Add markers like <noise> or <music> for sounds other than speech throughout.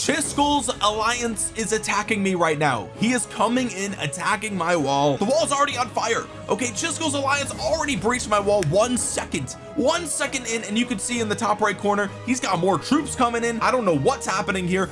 Chisgule's alliance is attacking me right now. He is coming in attacking my wall. The wall is already on fire. Okay Chisgule's alliance already breached my wall one second. One second in and you can see in the top right corner he's got more troops coming in. I don't know what's happening here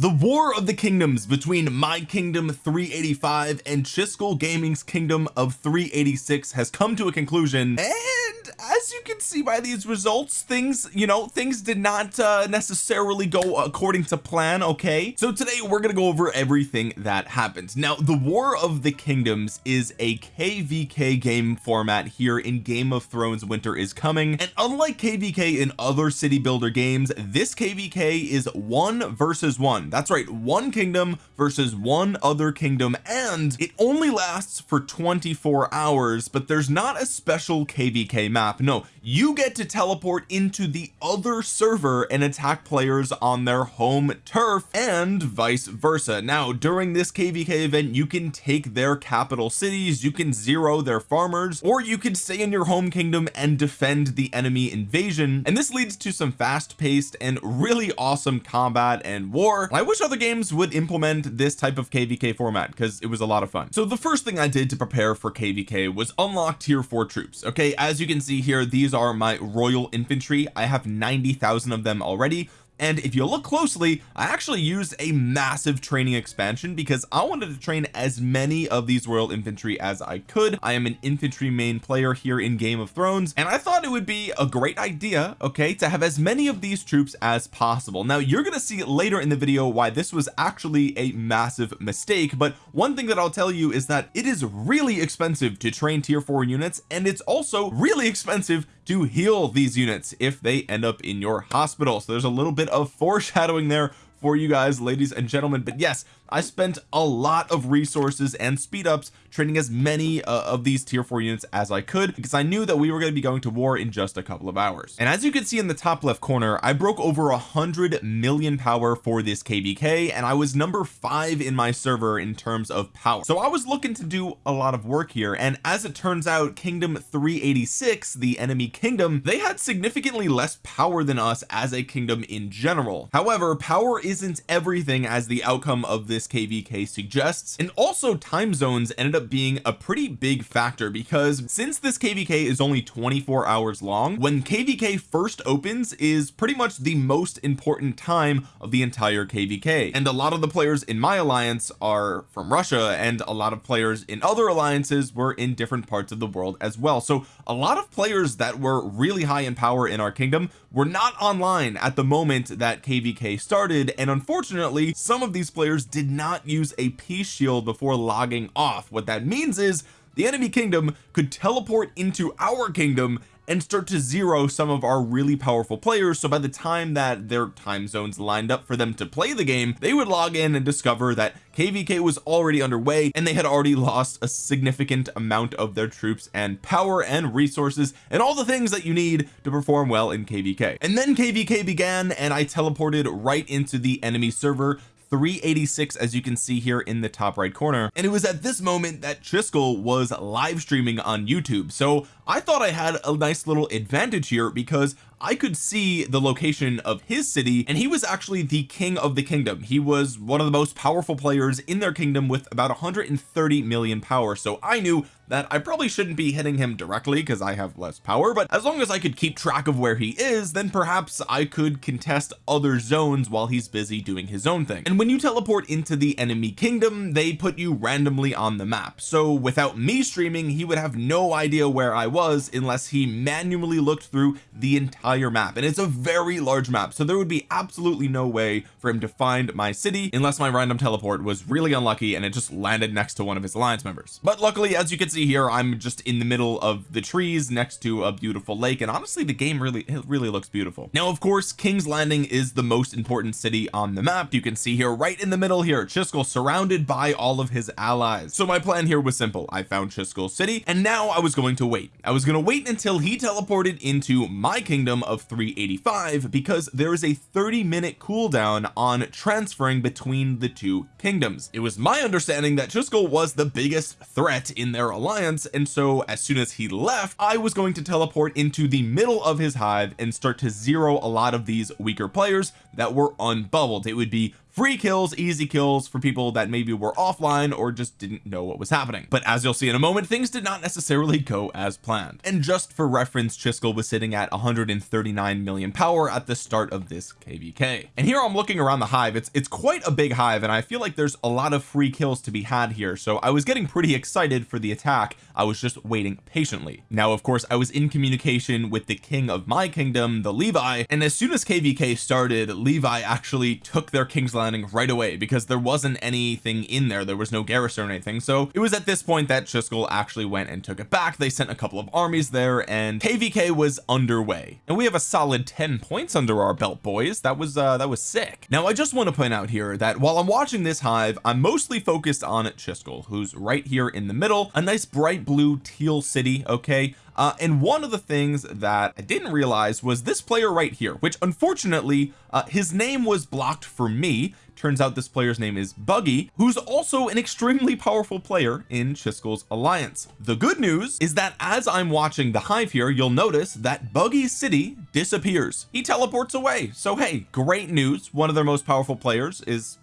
the war of the kingdoms between my kingdom 385 and Chisgule Gaming's kingdom of 386 has come to a conclusion. And as you can see by these results things you know things did not uh, necessarily go according to plan okay? So today we're gonna go over everything that happened. Now the war of the kingdoms is a kvk game format here in game of thrones winter is coming. And unlike kvk in other city builder games this kvk is one versus one that's right one kingdom versus one other kingdom and it only lasts for 24 hours but there's not a special kvk map. No you get to teleport into the other server and attack players on their home turf and vice versa. Now during this kvk event you can take their capital cities you can zero their farmers or you could stay in your home kingdom and defend the enemy invasion and this leads to some fast-paced and really awesome combat and war I wish other games would implement this type of kvk format because it was a lot of fun. So the first thing I did to prepare for kvk was unlock tier 4 troops okay? As you can see here these are my royal infantry. I have 90,000 of them already and if you look closely I actually used a massive training expansion because I wanted to train as many of these royal infantry as I could. I am an infantry main player here in Game of Thrones and I thought it would be a great idea okay to have as many of these troops as possible. Now you're going to see later in the video why this was actually a massive mistake but one thing that I'll tell you is that it is really expensive to train tier 4 units and it's also really expensive to heal these units if they end up in your hospital. So there's a little bit of foreshadowing there for you guys ladies and gentlemen. But yes I spent a lot of resources and speed ups training as many uh, of these tier 4 units as I could because I knew that we were going to be going to war in just a couple of hours. And as you can see in the top left corner I broke over a hundred million power for this kvk and I was number five in my server in terms of power. So I was looking to do a lot of work here and as it turns out kingdom 386 the enemy kingdom they had significantly less power than us as a kingdom in general. However power isn't everything as the outcome of this this kvk suggests. And also time zones ended up being a pretty big factor because since this kvk is only 24 hours long when kvk first opens is pretty much the most important time of the entire kvk and a lot of the players in my alliance are from Russia and a lot of players in other alliances were in different parts of the world as well. So a lot of players that were really high in power in our kingdom were not online at the moment that kvk started and unfortunately some of these players did not use a peace shield before logging off. What that means is the enemy kingdom could teleport into our kingdom and start to zero some of our really powerful players. So by the time that their time zones lined up for them to play the game they would log in and discover that kvk was already underway and they had already lost a significant amount of their troops and power and resources and all the things that you need to perform well in kvk and then kvk began and I teleported right into the enemy server 386 as you can see here in the top right corner. And it was at this moment that Chisgule was live streaming on YouTube. So I thought I had a nice little advantage here because I could see the location of his city and he was actually the king of the kingdom. He was one of the most powerful players in their kingdom with about 130 million power. So I knew that I probably shouldn't be hitting him directly because I have less power but as long as I could keep track of where he is then perhaps I could contest other zones while he's busy doing his own thing. And when you teleport into the enemy kingdom they put you randomly on the map. So without me streaming he would have no idea where I was unless he manually looked through the entire Uh, entire map and it's a very large map so there would be absolutely no way for him to find my city unless my random teleport was really unlucky and it just landed next to one of his alliance members. But luckily as you can see here I'm just in the middle of the trees next to a beautiful lake and honestly the game really it really looks beautiful. Now of course King's Landing is the most important city on the map. You can see here right in the middle here Chisgule surrounded by all of his allies. So my plan here was simple. I found Chisgule city and now I was going to wait. I was going to wait until he teleported into my kingdom minimum of 385 because there is a 30 minute cooldown on transferring between the two kingdoms. It was my understanding that Chisgule was the biggest threat in their alliance and so as soon as he left I was going to teleport into the middle of his hive and start to zero a lot of these weaker players that were unbubbled. It would be free kills easy kills for people that maybe were offline or just didn't know what was happening. But as you'll see in a moment things did not necessarily go as planned. And just for reference Chisgule was sitting at 139 million power at the start of this kvk and here I'm looking around the hive. It's it's quite a big hive and I feel like there's a lot of free kills to be had here. So I was getting pretty excited for the attack. I was just waiting patiently. Now of course I was in communication with the king of my kingdom the Levi. And as soon as kvk started Levi actually took their king's landing right away because there wasn't anything in there. There was no garrison or anything. So it was at this point that Chisgule actually went and took it back. They sent a couple of armies there and kvk was underway. And we have a solid 10 points under our belt boys. That was uh that was sick. Now I just want to point out here that while I'm watching this hive I'm mostly focused on Chisgule who's right here in the middle. A nice bright blue teal city okay? Uh, and one of the things that I didn't realize was this player right here which unfortunately uh, his name was blocked for me turns out this player's name is Buggy who's also an extremely powerful player in Chisgule's alliance. The good news is that as I'm watching the hive here you'll notice that Buggy's city disappears. He teleports away. So hey great news. One of their most powerful players is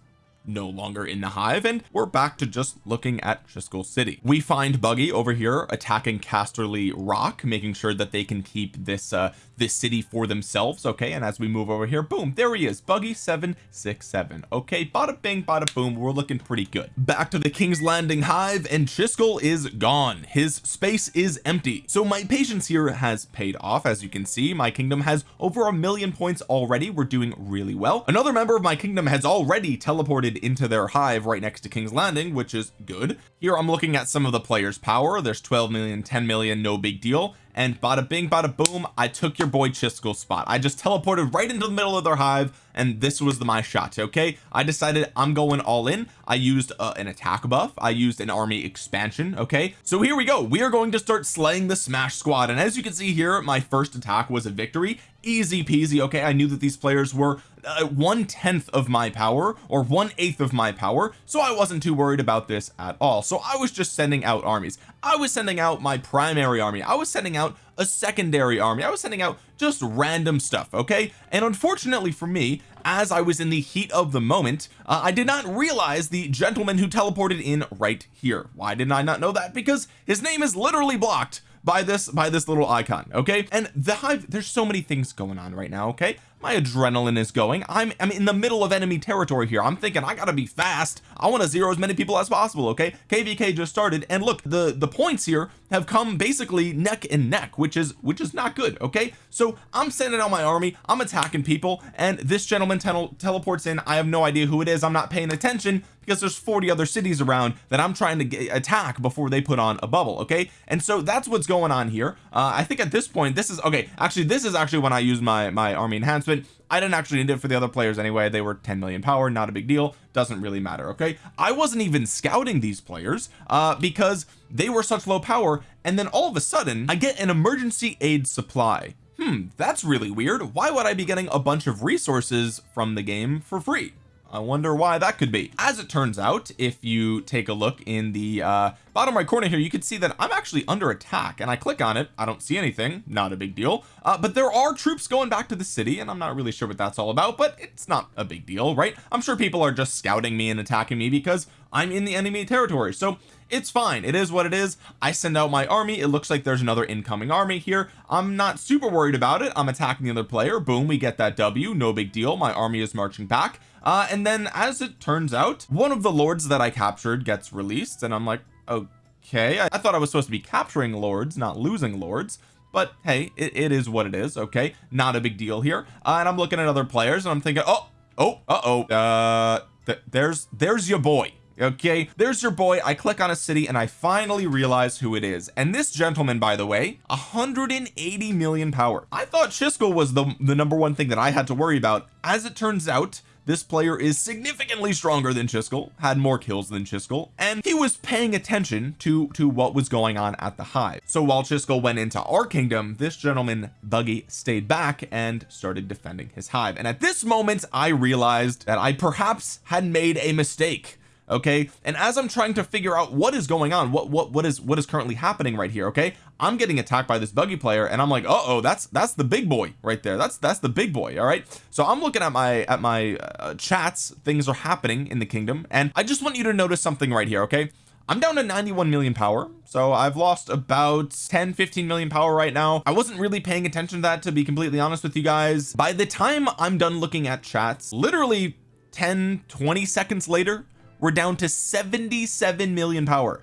no longer in the hive and we're back to just looking at Chisgule City. We find Buggy over here attacking Casterly Rock making sure that they can keep this uh this city for themselves okay? And as we move over here boom there he is Buggy 767 okay bada bing bada boom we're looking pretty good. Back to the King's Landing hive and Chisgule is gone. His space is empty. So my patience here has paid off. As you can see my kingdom has over a million points already. We're doing really well. Another member of my kingdom has already teleported into their hive right next to King's Landing which is good. Here I'm looking at some of the players power. There's 12 million 10 million no big deal and bada bing bada boom I took your boy Chisgule's spot. I just teleported right into the middle of their hive and this was the, my shot okay? I decided I'm going all in. I used uh, an attack buff. I used an army expansion okay? So here we go. We are going to start slaying the smash squad and as you can see here my first attack was a victory. Easy peasy okay? I knew that these players were uh, one tenth of my power or one eighth of my power so I wasn't too worried about this at all. So I was just sending out armies I was sending out my primary army. I was sending out a secondary army. I was sending out just random stuff okay? And unfortunately for me as I was in the heat of the moment uh, I did not realize the gentleman who teleported in right here. Why did I not know that? Because his name is literally blocked by this by this little icon okay? And the hive there's so many things going on right now okay my adrenaline is going. I'm I'm in the middle of enemy territory here. I'm thinking I gotta be fast. I want to zero as many people as possible okay? Kvk just started and look the the points here have come basically neck and neck which is which is not good okay? So I'm sending out my army. I'm attacking people and this gentleman teleports in. I have no idea who it is. I'm not paying attention because there's 40 other cities around that I'm trying to get, attack before they put on a bubble okay? And so that's what's going on here. Uh, I think at this point this is okay actually this is actually when I use my my army enhancement I didn't actually need it for the other players anyway. They were 10 million power not a big deal. Doesn't really matter okay? I wasn't even scouting these players uh because they were such low power and then all of a sudden I get an emergency aid supply. Hmm that's really weird. Why would I be getting a bunch of resources from the game for free I wonder why that could be. As it turns out if you take a look in the uh bottom right corner here you can see that I'm actually under attack and I click on it. I don't see anything. Not a big deal. Uh, but there are troops going back to the city and I'm not really sure what that's all about but it's not a big deal right? I'm sure people are just scouting me and attacking me because I'm in the enemy territory. So it's fine. It is what it is. I send out my army. It looks like there's another incoming army here. I'm not super worried about it. I'm attacking the other player. Boom we get that W. No big deal. My army is marching back uh, and then as it turns out one of the lords that I captured gets released and I'm like okay. I, I thought I was supposed to be capturing lords not losing lords. But hey it, it is what it is okay? Not a big deal here. Uh, and I'm looking at other players and I'm thinking oh oh uh oh uh th there's there's your boy okay? There's your boy. I click on a city and I finally realize who it is. And this gentleman by the way 180 million power. I thought Chisgule was the the number one thing that I had to worry about. As it turns out this player is significantly stronger than Chisgule had more kills than Chisgule and he was paying attention to to what was going on at the hive. So while Chisgule went into our kingdom this gentleman Buggy stayed back and started defending his hive. And at this moment I realized that I perhaps had made a mistake okay? And as I'm trying to figure out what is going on what what what is what is currently happening right here okay? I'm getting attacked by this buggy player and I'm like uh oh that's that's the big boy right there. That's that's the big boy all right? So I'm looking at my at my uh, chats. Things are happening in the kingdom and I just want you to notice something right here okay? I'm down to 91 million power so I've lost about 10 15 million power right now. I wasn't really paying attention to that to be completely honest with you guys. By the time I'm done looking at chats literally 10 20 seconds later we're down to 77 million power.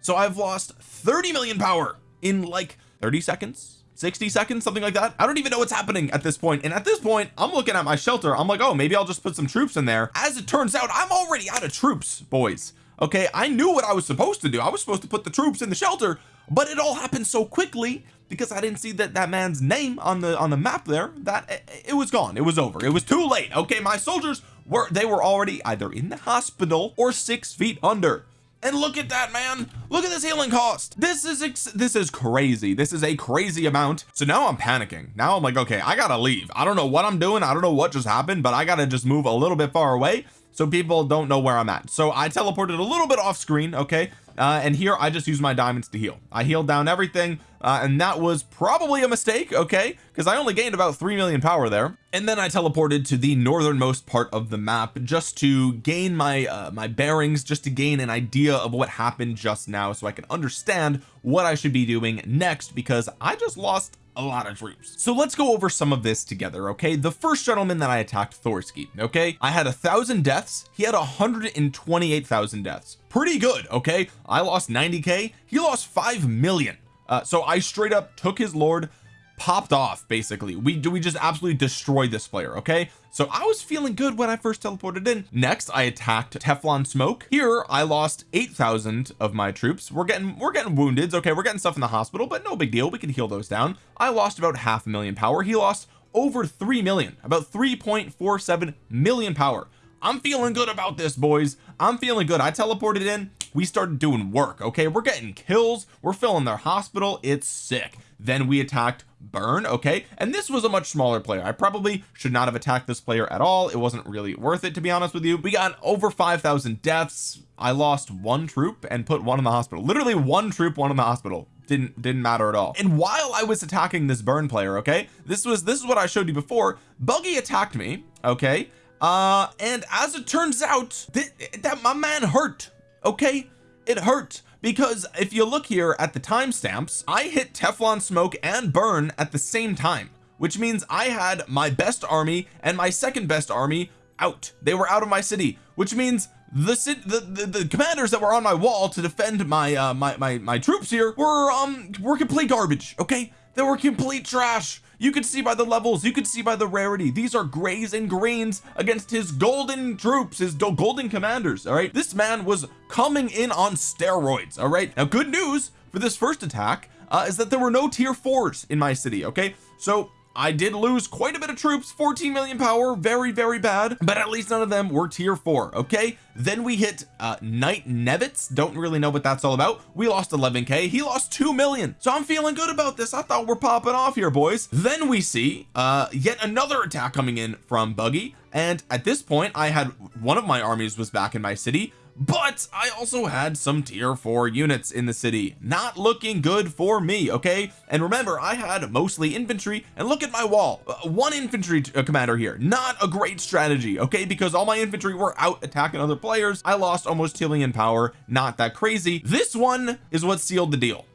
So I've lost 30 million power in like 30 seconds 60 seconds something like that. I don't even know what's happening at this point. and at this point I'm looking at my shelter. I'm like oh maybe I'll just put some troops in there. As it turns out I'm already out of troops boys. Okay I knew what I was supposed to do. I was supposed to put the troops in the shelter but it all happened so quickly because I didn't see that that man's name on the on the map there that it, it was gone. It was over. It was too late. Okay my soldiers were they were already either in the hospital or six feet under. And look at that man. Look at this healing cost. This is this is crazy. This is a crazy amount. So now I'm panicking. Now I'm like okay I gotta leave. I don't know what I'm doing. I don't know what just happened but I gotta just move a little bit far away so people don't know where I'm at. So I teleported a little bit off screen okay uh, and here I just use my diamonds to heal. I healed down everything uh, and that was probably a mistake okay? Because I only gained about 3 million power there. And then I teleported to the northernmost part of the map just to gain my uh, my bearings just to gain an idea of what happened just now so I can understand what I should be doing next because I just lost a lot of troops so let's go over some of this together okay? The first gentleman that I attacked Thorsky okay? I had a thousand deaths. He had 128,000 deaths. Pretty good okay? I lost 90k he lost 5 million. Uh, so I straight up took his lord popped off basically. We do we just absolutely destroyed this player okay? So I was feeling good when I first teleported in. Next I attacked Teflon smoke. Here I lost 8,000 of my troops. We're getting we're getting wounded okay? We're getting stuff in the hospital but no big deal. We can heal those down. I lost about half a million power. He lost over 3 million about 3.47 million power. I'm feeling good about this boys. I'm feeling good. I teleported in we started doing work okay? We're getting kills. We're filling their hospital. It's sick. Then we attacked burn okay? And this was a much smaller player. I probably should not have attacked this player at all. It wasn't really worth it to be honest with you. We got over 5,000 deaths. I lost one troop and put one in the hospital. Literally one troop one in the hospital. Didn't didn't matter at all. And while I was attacking this burn player okay this was this is what I showed you before. Buggy attacked me okay? Uh and as it turns out th that my man hurt okay? It hurt because if you look here at the timestamps I hit Teflon smoke and burn at the same time which means I had my best army and my second best army out. They were out of my city which means the, the the, the commanders that were on my wall to defend my uh my my, my troops here were um were complete garbage okay? They were complete trash you could see by the levels you could see by the rarity. These are grays and greens against his golden troops his golden commanders all right? This man was coming in on steroids all right? Now good news for this first attack uh, is that there were no tier fours in my city okay? So I did lose quite a bit of troops 14 million power very very bad but at least none of them were tier four okay? Then we hit uh Knight Nevitz. Don't really know what that's all about. We lost 11k he lost 2 million. So I'm feeling good about this. I thought we're popping off here boys. Then we see uh yet another attack coming in from Buggy. And at this point I had one of my armies was back in my city but I also had some tier 4 units in the city not looking good for me okay? And remember I had mostly infantry and look at my wall. Uh, one infantry uh, commander here. Not a great strategy okay? Because all my infantry were out attacking other players. I lost almost 2 million power. Not that crazy. This one is what sealed the deal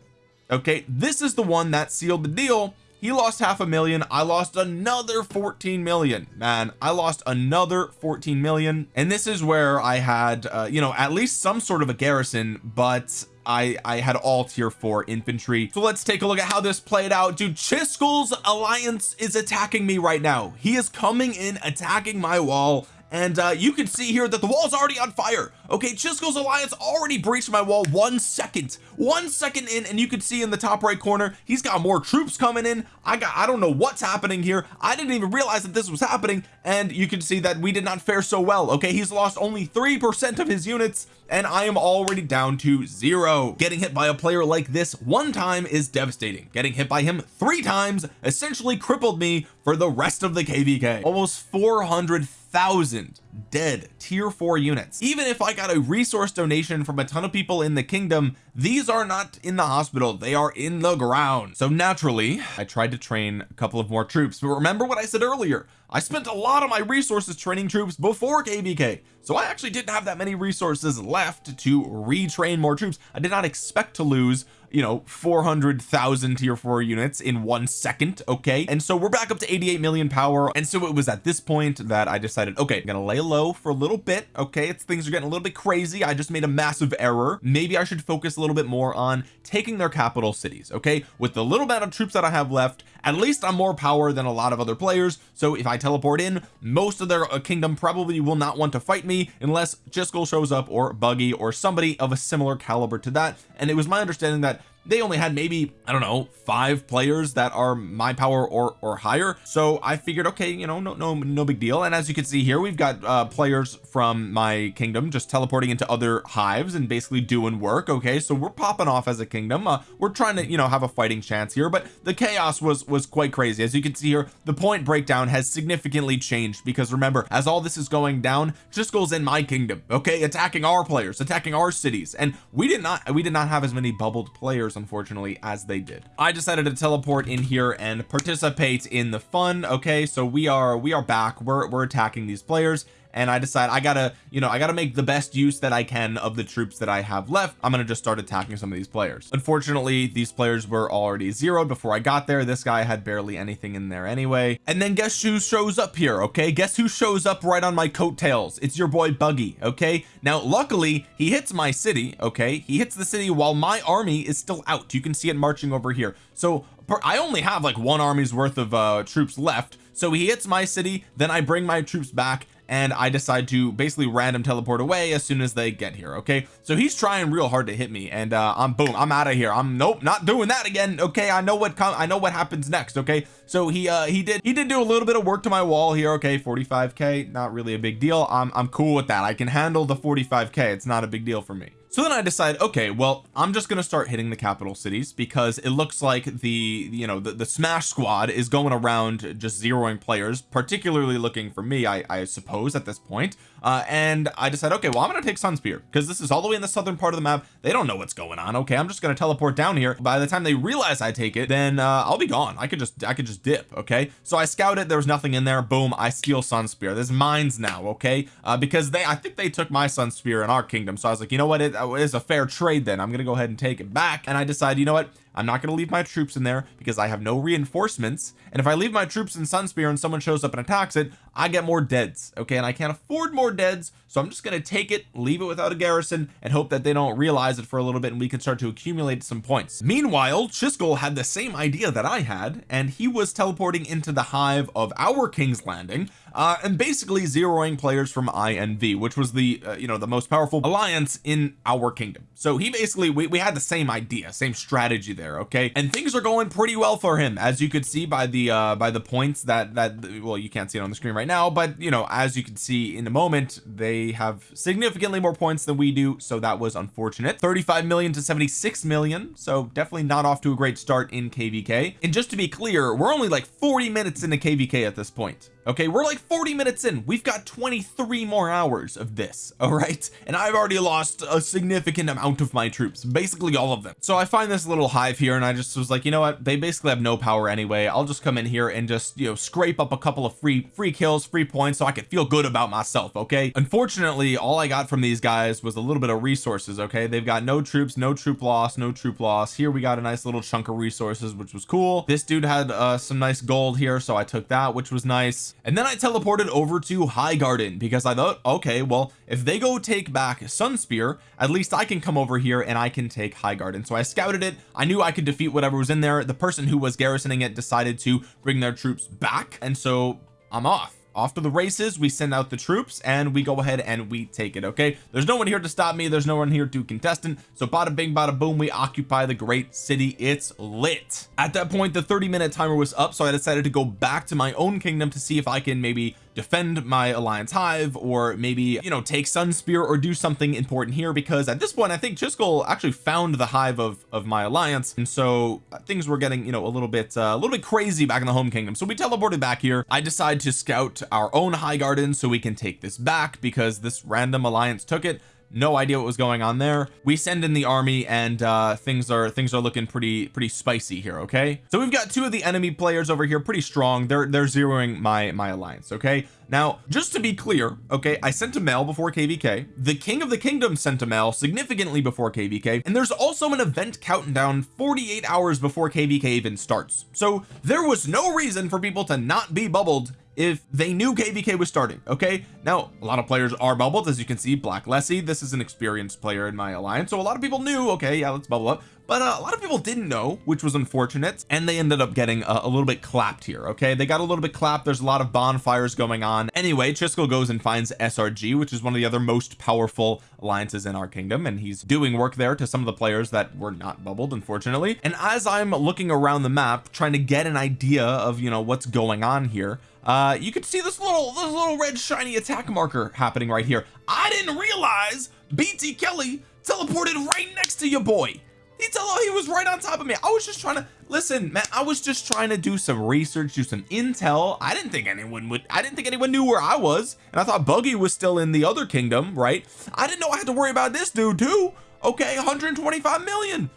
okay? This is the one that sealed the deal he lost half a million. I lost another 14 million. Man I lost another 14 million. And this is where I had uh, you know at least some sort of a garrison but I I had all tier four infantry. So let's take a look at how this played out. Dude Chisgule's alliance is attacking me right now. He is coming in attacking my wall. And uh, you can see here that the wall is already on fire okay Chisgule's alliance already breached my wall one second. One second in and you can see in the top right corner he's got more troops coming in. I got I don't know what's happening here. I didn't even realize that this was happening and you can see that we did not fare so well. Okay he's lost only three percent of his units and I am already down to zero. Getting hit by a player like this one time is devastating. Getting hit by him three times essentially crippled me for the rest of the kvk almost 400,000 dead tier 4 units. Even if I got a resource donation from a ton of people in the kingdom these are not in the hospital. They are in the ground. So naturally I tried to train a couple of more troops. But remember what I said earlier. I spent a lot of my resources training troops before kvk so I actually didn't have that many resources left to retrain more troops. I did not expect to lose you know 400,000 tier 4 units in one second okay? And so we're back up to 88 million power. And so it was at this point that I decided okay I'm gonna lay low for a little bit okay? It's things are getting a little bit crazy. I just made a massive error. Maybe I should focus a little bit more on taking their capital cities okay? With the little bit of troops that I have left at least I'm more power than a lot of other players so if I teleport in most of their uh, kingdom probably will not want to fight me unless Chisgule shows up or Buggy or somebody of a similar caliber to that. And it was my understanding that they only had maybe I don't know five players that are my power or or higher. So I figured okay you know no no no big deal. And as you can see here we've got uh players from my kingdom just teleporting into other hives and basically doing work okay? So we're popping off as a kingdom. Uh, we're trying to you know have a fighting chance here but the chaos was was quite crazy. As you can see here the point breakdown has significantly changed because remember as all this is going down Chisgule's in my kingdom okay? Attacking our players attacking our cities. And we did not we did not have as many bubbled players unfortunately as they did. I decided to teleport in here and participate in the fun okay? So we are we are back. We're, we're attacking these players and I decide I gotta you know I gotta make the best use that I can of the troops that I have left. I'm gonna just start attacking some of these players. Unfortunately these players were already zeroed before I got there. This guy had barely anything in there anyway. And then guess who shows up here okay? Guess who shows up right on my coattails? It's your boy Buggy okay? Now luckily he hits my city okay? He hits the city while my army is still out. You can see it marching over here. So I only have like one army's worth of uh troops left. So he hits my city then I bring my troops back and I decide to basically random teleport away as soon as they get here okay? So he's trying real hard to hit me and uh I'm boom I'm out of here. I'm nope not doing that again okay? I know what come I know what happens next okay? So he uh he did he did do a little bit of work to my wall here okay? 45k not really a big deal. I'm I'm cool with that. I can handle the 45k it's not a big deal for me so then I decide okay well I'm just gonna start hitting the capital cities because it looks like the you know the, the smash squad is going around just zeroing players particularly looking for me I, I suppose at this point uh and I decided okay well I'm gonna take Sunspear because this is all the way in the southern part of the map. They don't know what's going on okay? I'm just gonna teleport down here. By the time they realize I take it then uh I'll be gone. I could just I could just dip okay? So I scout it. There was nothing in there. Boom I steal Sunspear. This is mine's now okay? Uh because they I think they took my Sunspear in our kingdom. So I was like you know what? It is a fair trade then. I'm gonna go ahead and take it back. And I decide you know what I'm not going to leave my troops in there because I have no reinforcements. And if I leave my troops in Sunspear and someone shows up and attacks it I get more deads okay? And I can't afford more deads so I'm just going to take it leave it without a garrison and hope that they don't realize it for a little bit and we can start to accumulate some points. Meanwhile Chisgule had the same idea that I had and he was teleporting into the hive of our King's Landing uh, and basically zeroing players from INV which was the uh, you know the most powerful alliance in our kingdom. So he basically we, we had the same idea same strategy there okay? And things are going pretty well for him as you could see by the uh by the points that that well you can't see it on the screen right now but you know as you can see in a moment they have significantly more points than we do so that was unfortunate. 35 million to 76 million so definitely not off to a great start in kvk and just to be clear we're only like 40 minutes into kvk at this point okay we're like 40 minutes in. We've got 23 more hours of this <laughs> all right? And I've already lost a significant amount of my troops basically all of them. So I find this little hive here and I just was like you know what? They basically have no power anyway. I'll just come in here and just you know scrape up a couple of free free kills free points so I could feel good about myself okay? Unfortunately all I got from these guys was a little bit of resources okay? They've got no troops no troop loss no troop loss. Here we got a nice little chunk of resources which was cool. This dude had uh, some nice gold here so I took that which was nice and then I teleported over to Highgarden because I thought okay well if they go take back Sunspear at least I can come over here and I can take Highgarden so I scouted it. I knew I could defeat whatever was in there. The person who was garrisoning it decided to bring their troops back. And so I'm off off to the races we send out the troops and we go ahead and we take it okay? There's no one here to stop me. There's no one here to contestant so bada bing bada boom we occupy the great city. It's lit. At that point the 30 minute timer was up so I decided to go back to my own kingdom to see if I can maybe defend my alliance hive or maybe you know take Sunspear or do something important here because at this point I think Chisgule actually found the hive of of my alliance and so uh, things were getting you know a little bit uh, a little bit crazy back in the home kingdom. So we teleported back here. I decided to scout our own high garden so we can take this back because this random alliance took it no idea what was going on there. We send in the army and uh things are things are looking pretty pretty spicy here okay? So we've got two of the enemy players over here pretty strong. They're they're zeroing my my alliance okay? Now just to be clear okay I sent a mail before kvk the king of the kingdom sent a mail significantly before kvk and there's also an event countdown 48 hours before kvk even starts. So there was no reason for people to not be bubbled if they knew kvk was starting okay? Now a lot of players are bubbled as you can see black lessie this is an experienced player in my alliance so a lot of people knew okay yeah let's bubble up. But uh, a lot of people didn't know which was unfortunate and they ended up getting a, a, little bit clapped here okay? They got a little bit clapped there's a lot of bonfires going on. Anyway Chisgule goes and finds SRG which is one of the other most powerful alliances in our kingdom and he's doing work there to some of the players that were not bubbled unfortunately. And as I'm looking around the map trying to get an idea of you know what's going on here uh you can see this little this little red shiny attack marker happening right here. I didn't realize BT Kelly teleported right next to your boy. He tell he was right on top of me. I was just trying to listen man I was just trying to do some research do some intel. I didn't think anyone would I didn't think anyone knew where I was and I thought Buggy was still in the other kingdom right? I didn't know I had to worry about this dude too. Okay 125 million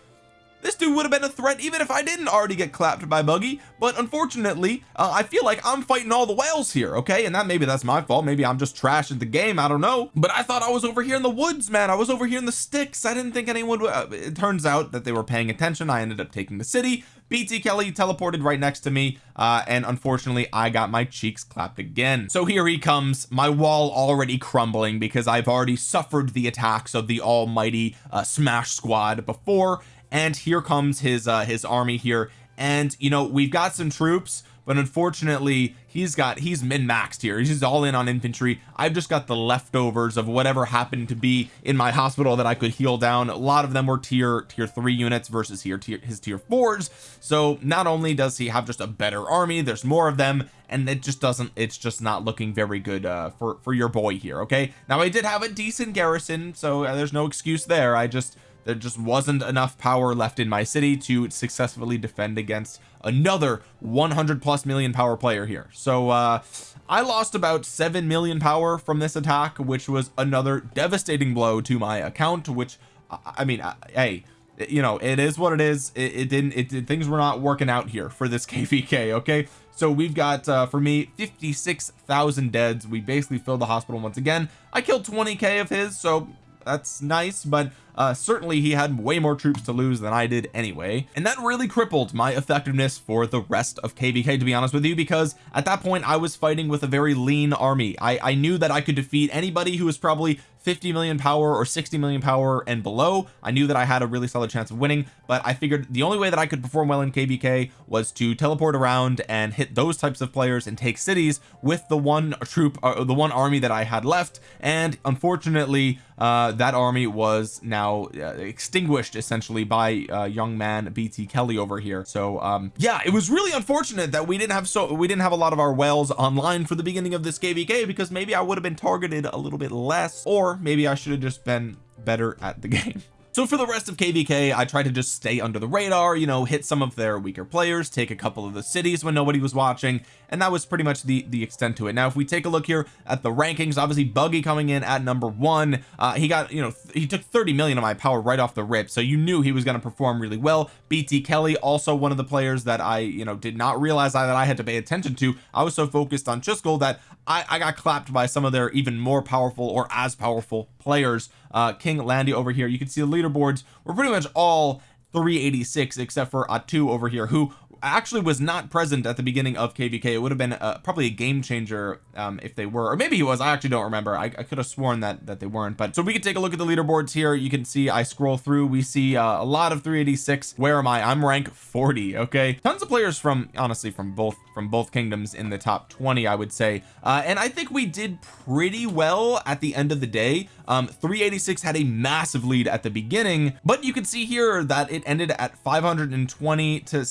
this dude would have been a threat even if I didn't already get clapped by buggy. But unfortunately uh, I feel like I'm fighting all the whales here okay? And that maybe that's my fault. Maybe I'm just trash at the game. I don't know. But I thought I was over here in the woods man. I was over here in the sticks. I didn't think anyone would uh, it turns out that they were paying attention. I ended up taking the city. BT Kelly teleported right next to me uh, and unfortunately I got my cheeks clapped again. So here he comes my wall already crumbling because I've already suffered the attacks of the almighty uh, smash squad before and here comes his uh his army here. And you know we've got some troops but unfortunately he's got he's min-maxed here. He's all in on infantry. I've just got the leftovers of whatever happened to be in my hospital that I could heal down. A lot of them were tier tier three units versus here tier his tier fours. So not only does he have just a better army there's more of them and it just doesn't it's just not looking very good uh for for your boy here okay? Now I did have a decent garrison so uh, there's no excuse there. I just there just wasn't enough power left in my city to successfully defend against another 100 plus million power player here. So uh I lost about 7 million power from this attack which was another devastating blow to my account which I mean I, hey you know it is what it is. It, it didn't it things were not working out here for this <laughs> kvk okay? So we've got uh for me 56,000 deads. We basically filled the hospital once again. I killed 20k of his so that's nice but uh certainly he had way more troops to lose than I did anyway and that really crippled my effectiveness for the rest of kvk to be honest with you because at that point I was fighting with a very lean army. I I knew that I could defeat anybody who was probably 50 million power or 60 million power and below. I knew that I had a really solid chance of winning but I figured the only way that I could perform well in kvk was to teleport around and hit those types of players and take cities with the one troop uh, the one army that I had left and unfortunately uh that army was now uh, extinguished essentially by uh, young man BT Kelly over here. So um yeah it was really unfortunate that we didn't have so we didn't have a lot of our whales online for the beginning of this kvk because maybe I would have been targeted a little bit less or maybe I should have just been better at the <laughs> game so for the rest of kvk I tried to just stay under the radar you know hit some of their weaker players take a couple of the cities when nobody was watching and that was pretty much the the extent to it. Now if we take a look here at the rankings obviously buggy coming in at number one uh he got you know he took 30 million of my power right off the rip so you knew he was going to perform really well. BT Kelly also one of the players that I you know did not realize that I had to pay attention to. I was so focused on Chisgule that I, I got clapped by some of their even more powerful or as powerful players uh King Landy over here. You can see the leaderboards were pretty much all 386 except for Atu over here who actually was not present at the beginning of kvk it would have been uh, probably a game changer um, if they were or maybe he was I actually don't remember. I, I could have sworn that that they weren't but so we can take a look at the leaderboards here. You can see I scroll through we see uh, a lot of 386 where am I? I'm rank 40 okay? Tons of players from honestly from both from both kingdoms in the top 20 I would say. Uh, and I think we did pretty well at the end of the day. Um 386 had a massive lead at the beginning but you can see here that it ended at 520 to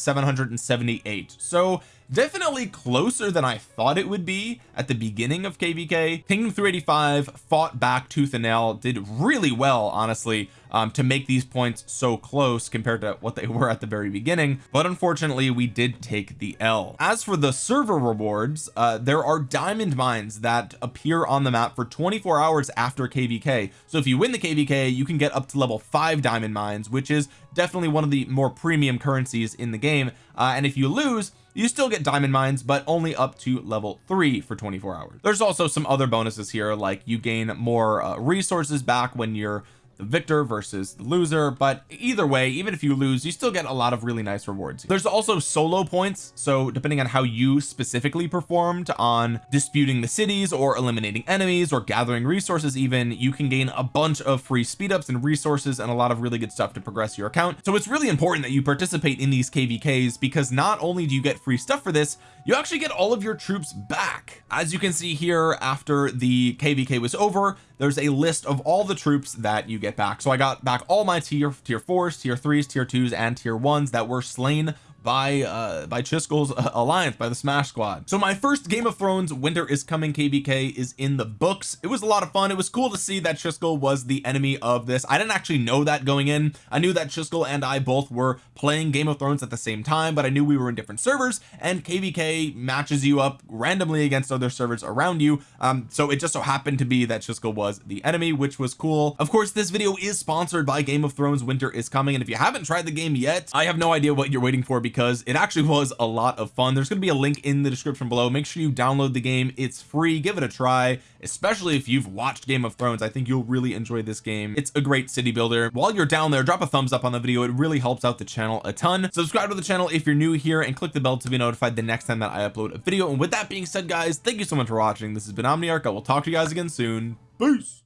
778 so definitely closer than I thought it would be at the beginning of kvk kingdom 385 fought back tooth and nail did really well honestly um, to make these points so close compared to what they <laughs> were at the very beginning but unfortunately we did take the L. As for the server rewards uh, there are diamond mines that appear on the map for 24 hours after kvk so if you win the kvk you can get up to level 5 diamond mines which is definitely one of the more premium currencies in the game. Uh, and if you lose you still get diamond mines but only up to level 3 for 24 hours. There's also some other bonuses here like you gain more uh, resources back when you're the victor versus the loser but either way even if you lose you still get a lot of really nice rewards. There's also solo points so depending on how you specifically performed on disputing the cities or eliminating enemies or gathering resources even you can gain a bunch of free speed ups and resources and a lot of really good stuff to progress your account. So it's really important that you participate in these kvks because not only do you get free stuff for this you actually get all of your troops back. As you can see here after the kvk was over there's a list of all the troops that you get back. So I got back all my tier tier fours tier threes tier twos and tier ones that were slain by uh by Chisgule's uh, alliance by the smash squad. So my first game of thrones winter is coming. Kvk is in the books. It was a lot of fun. It was cool to see that Chisgule was the enemy of this. I didn't actually know that going in. I knew that Chisgule and I both were playing game of thrones at the same time but I knew we were in different servers and kvk matches you up randomly against other servers around you. Um so it just so happened to be that Chisgule was the enemy which was cool. Of course this video is sponsored by game of thrones winter is coming and if you haven't tried the game yet I have no idea what you're waiting for because it actually <laughs> was a lot of fun. There's going to be a link in the description below. Make sure you download the game. It's free. Give it a try especially if you've watched Game of Thrones. I think you'll really enjoy this game. It's a great city builder. While you're down there drop a thumbs up on the video. It really helps out the channel a ton. Subscribe to the channel if you're new here and click the bell to be notified the next time that I upload a video. And with that being said guys thank you so much for watching. This has been Omniarch. I will talk to you guys again soon. Peace